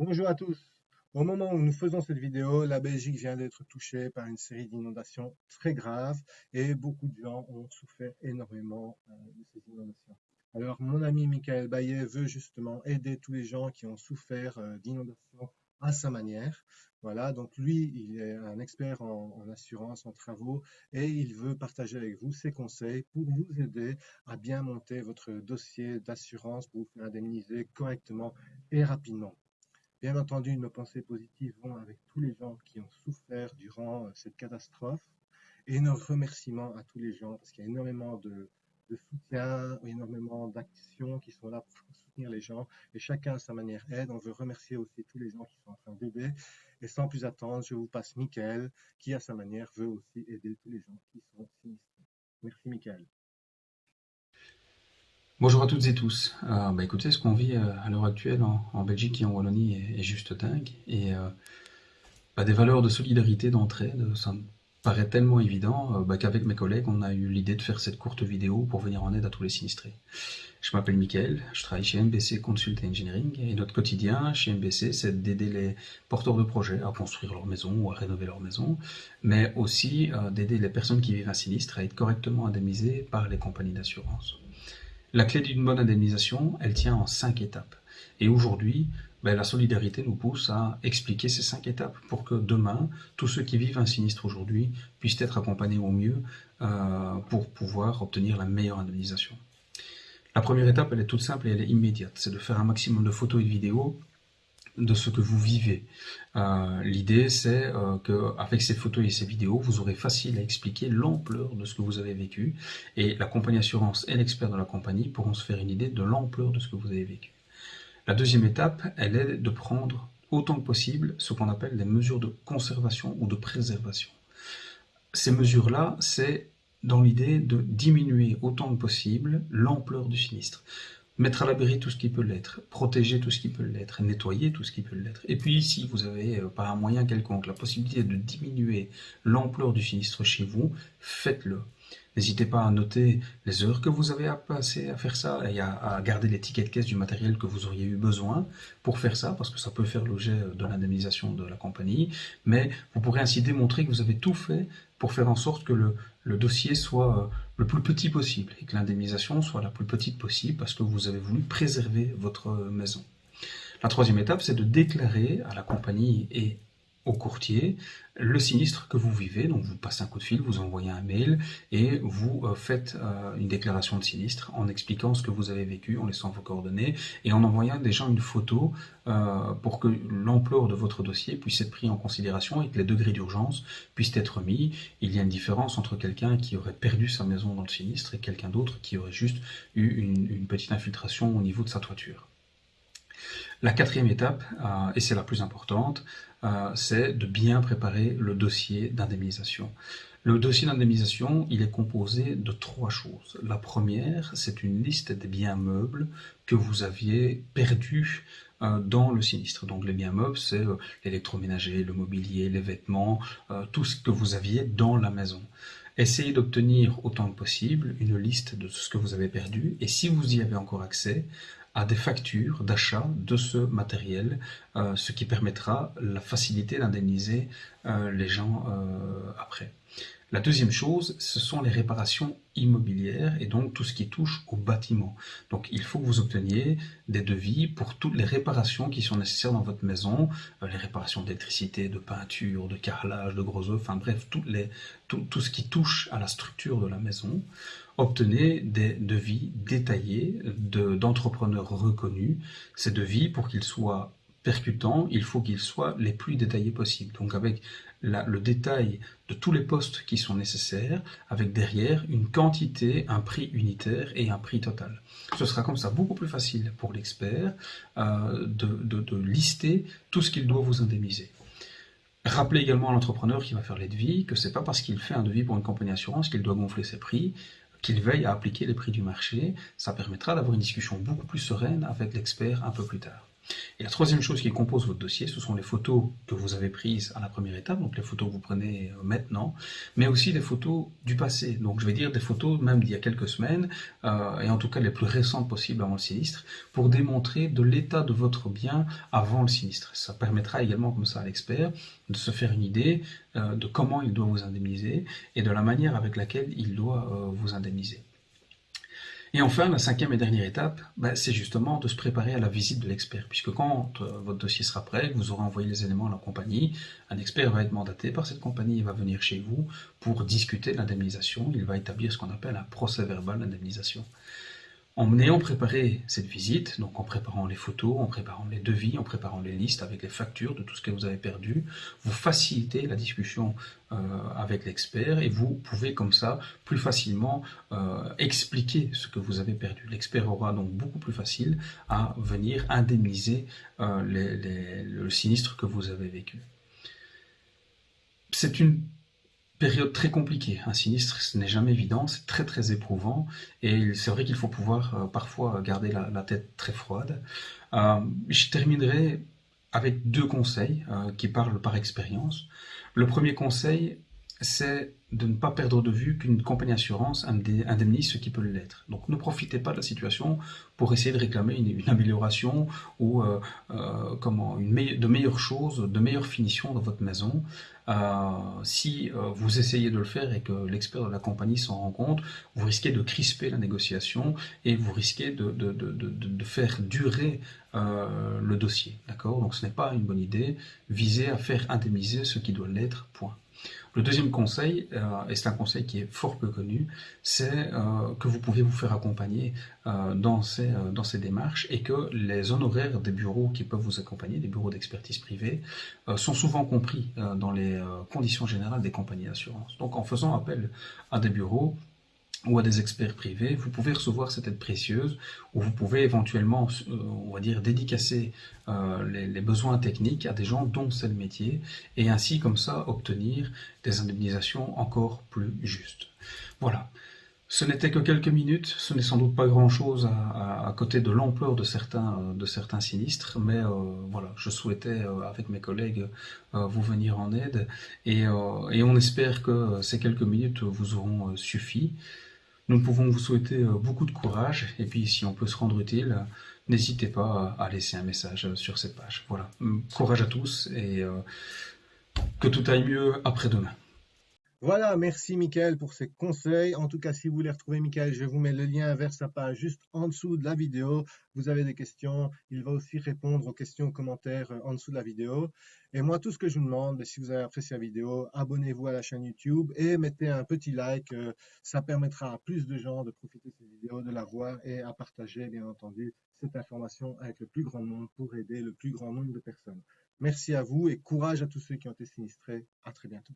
Bonjour à tous. Au moment où nous faisons cette vidéo, la Belgique vient d'être touchée par une série d'inondations très graves et beaucoup de gens ont souffert énormément euh, de ces inondations. Alors, mon ami Michael Bayet veut justement aider tous les gens qui ont souffert euh, d'inondations à sa manière. Voilà, donc lui, il est un expert en, en, assurance, en travaux, et il veut partager avec vous ses conseils pour vous aider à bien monter votre dossier d'assurance pour vous faire indemniser correctement et rapidement. Bien entendu, nos pensées positives vont avec tous les gens qui ont souffert durant euh, cette catastrophe et nos remerciements à tous les gens parce qu'il y a énormément de, soutien, énormément d'actions qui sont là pour soutenir les gens et chacun à sa manière aide. On veut remercier aussi tous les gens qui sont en train d'aider. Et sans plus attendre, je vous passe Michael qui à sa manière veut aussi aider tous les gens qui sont sinistrés. Merci Michael. Bonjour à toutes et tous. Euh, bah écoutez, ce qu'on vit euh, à l'heure actuelle en, Belgique et en Wallonie est, juste dingue. Et euh, bah, des valeurs de solidarité, d'entraide, ça me paraît tellement évident bah, qu'avec mes collègues, on a eu l'idée de faire cette courte vidéo pour venir en aide à tous les sinistrés. Je m'appelle Mickaël, je travaille chez MBC Consult Engineering et notre quotidien chez MBC, c'est d'aider les porteurs de projets à construire leur maison ou à rénover leur maison, mais aussi d'aider les personnes qui vivent un sinistre à être correctement indemnisées par les compagnies d'assurance. La clé d'une bonne indemnisation, elle tient en cinq étapes. Et aujourd'hui, ben, la solidarité nous pousse à expliquer ces cinq étapes pour que demain, tous ceux qui vivent un sinistre aujourd'hui puissent être accompagnés au mieux euh, pour pouvoir obtenir la meilleure indemnisation. La première étape, elle est toute simple et elle est immédiate. C'est de faire un maximum de photos et de vidéos de ce que vous vivez. Euh, l'idée, c'est euh, qu'avec ces photos et ces vidéos, vous aurez facile à expliquer l'ampleur de ce que vous avez vécu. Et la compagnie assurance et l'expert de la compagnie pourront se faire une idée de l'ampleur de ce que vous avez vécu. La deuxième étape, elle est de prendre autant que possible ce qu'on appelle des mesures de conservation ou de préservation. Ces mesures-là, c'est dans l'idée de diminuer autant que possible l'ampleur du sinistre mettre à l'abri tout ce qui peut l'être, protéger tout ce qui peut l'être, nettoyer tout ce qui peut l'être. Et puis si vous avez euh, par un moyen quelconque la possibilité de diminuer l'ampleur du sinistre chez vous, faites-le. N'hésitez pas à noter les heures que vous avez à passer à faire ça et à, garder les tickets de caisse du matériel que vous auriez eu besoin pour faire ça, parce que ça peut faire l'objet de l'indemnisation de la compagnie. Mais vous pourrez ainsi démontrer que vous avez tout fait pour faire en sorte que le, le dossier soit euh, le plus petit possible et que l'indemnisation soit la plus petite possible parce que vous avez voulu préserver votre maison. La troisième étape, c'est de déclarer à la compagnie et au courtier le sinistre que vous vivez. Donc vous passez un coup de fil, vous envoyez un mail et vous euh, faites euh, une déclaration de sinistre en expliquant ce que vous avez vécu, en laissant vos coordonnées et en envoyant déjà une photo euh, pour que l'ampleur de votre dossier puisse être pris en considération et que les degrés d'urgence puissent être mis. Il y a une différence entre quelqu'un qui aurait perdu sa maison dans le sinistre et quelqu'un d'autre qui aurait juste eu une petite infiltration au niveau de sa toiture. La quatrième étape, euh, et c'est la plus importante, euh, c'est de bien préparer le dossier d'indemnisation. Le dossier d'indemnisation, il est composé de trois choses. La première, c'est une liste des biens meubles que vous aviez perdus euh, dans le sinistre. Donc les biens meubles, c'est l'électroménager, le mobilier, les vêtements, tout ce que vous aviez dans la maison. Essayez d'obtenir autant que possible une liste de ce que vous avez perdu et si vous y avez encore accès, à des factures d'achat de ce matériel, euh, ce qui permettra la facilité d'indemniser euh, les gens euh, après. La deuxième chose, ce sont les réparations immobilières et donc tout ce qui touche au bâtiment. Donc il faut que vous obteniez des devis pour toutes les réparations qui sont nécessaires dans votre maison, les réparations d'électricité, de peinture, de carrelage, de gros œufs, enfin bref, tout, ce qui touche à la structure de la maison obtenez des devis détaillés d'entrepreneurs reconnus. Ces devis, pour qu'ils soient percutants, il faut qu'ils soient les plus détaillés possibles. Donc avec le détail de tous les postes qui sont nécessaires, avec derrière une quantité, un prix unitaire et un prix total. Ce sera comme ça beaucoup plus facile pour l'expert euh, de, lister tout ce qu'il doit vous indemniser. Rappelez également à l'entrepreneur qui va faire les devis que c'est pas parce qu'il fait un devis pour une compagnie d'assurance qu'il doit gonfler ses prix qu'il veille à appliquer les prix du marché, ça permettra d'avoir une discussion beaucoup plus sereine avec l'expert un peu plus tard. Et la troisième chose qui compose votre dossier, ce sont les photos que vous avez prises à la première étape, donc les photos que vous prenez euh, maintenant, mais aussi les photos du passé. Donc je vais dire des photos même d'il y a quelques semaines, euh, et en tout cas les plus récentes possibles avant le sinistre, pour démontrer de l'état de votre bien avant le sinistre. Ça permettra également comme ça à l'expert de se faire une idée euh, de comment il doit vous indemniser et de la manière avec laquelle il doit vous indemniser. Et enfin, la cinquième et dernière étape, ben, c'est justement de se préparer à la visite de l'expert, puisque quand euh, votre dossier sera prêt, vous aurez envoyé les éléments à la compagnie, un expert va être mandaté par cette compagnie, il va venir chez vous pour discuter de l'indemnisation, il va établir ce qu'on appelle un procès verbal d'indemnisation. En ayant préparé cette visite, donc en préparant les photos, en préparant les devis, en préparant les listes avec les factures de tout ce que vous avez perdu, vous facilitez la discussion euh, avec l'expert et vous pouvez comme ça plus facilement euh, expliquer ce que vous avez perdu. L'expert aura donc beaucoup plus facile à venir indemniser euh, le sinistre que vous avez vécu. C'est une période très compliquée. Un sinistre, ce n'est jamais évident, c'est très très éprouvant et c'est vrai qu'il faut pouvoir euh, parfois garder la, tête très froide. Euh, je terminerai avec deux conseils euh, qui parlent par expérience. Le premier conseil, c'est de ne pas perdre de vue qu'une compagnie d'assurance indemnise ce qui peut l'être. Donc ne profitez pas de la situation pour essayer de réclamer une, amélioration ou euh, euh, comment, une de meilleures choses, de meilleures finitions dans votre maison. Euh, si vous essayez de le faire et que l'expert de la compagnie s'en rend compte, vous risquez de crisper la négociation et vous risquez de faire durer le dossier. D'accord? Donc ce n'est pas une bonne idée. Visez à faire indemniser ce qui doit l'être, point. Le deuxième conseil, euh, et c'est un conseil qui est fort peu connu, c'est euh, que vous pouvez vous faire accompagner euh, dans, ces, dans ces démarches et que les honoraires des bureaux qui peuvent vous accompagner, des bureaux d'expertise privée, sont souvent compris dans les conditions générales des compagnies d'assurance. Donc en faisant appel à des bureaux, ou à des experts privés, vous pouvez recevoir cette aide précieuse ou vous pouvez éventuellement, euh, on va dire, dédicacer euh, les, besoins techniques à des gens dont c'est le métier et ainsi comme ça obtenir des indemnisations encore plus justes. Voilà. Ce n'était que quelques minutes, ce n'est sans doute pas grand-chose à, côté de l'ampleur de certains, de certains sinistres, mais euh, voilà, je souhaitais avec mes collègues vous venir en aide et, et on espère que ces quelques minutes vous auront suffi. Nous pouvons vous souhaiter euh, beaucoup de courage et puis si on peut se rendre utile, n'hésitez pas à laisser un message sur cette page. Voilà, courage à tous et euh, que tout aille mieux après-demain. Voilà, merci Mickaël pour ces conseils. En tout cas, si vous voulez retrouver Mickaël, je vous mets le lien vers sa page juste en dessous de la vidéo. Vous avez des questions, il va aussi répondre aux questions, aux commentaires euh, en dessous de la vidéo. Et moi, tout ce que je vous demande, ben, si vous avez apprécié la vidéo, abonnez-vous à la chaîne YouTube et mettez un petit like. Euh, ça permettra à plus de gens de profiter de cette vidéo, de la voir et à partager, bien entendu, cette information avec le plus grand nombre pour aider le plus grand nombre de personnes. Merci à vous et courage à tous ceux qui ont été sinistrés. À très bientôt.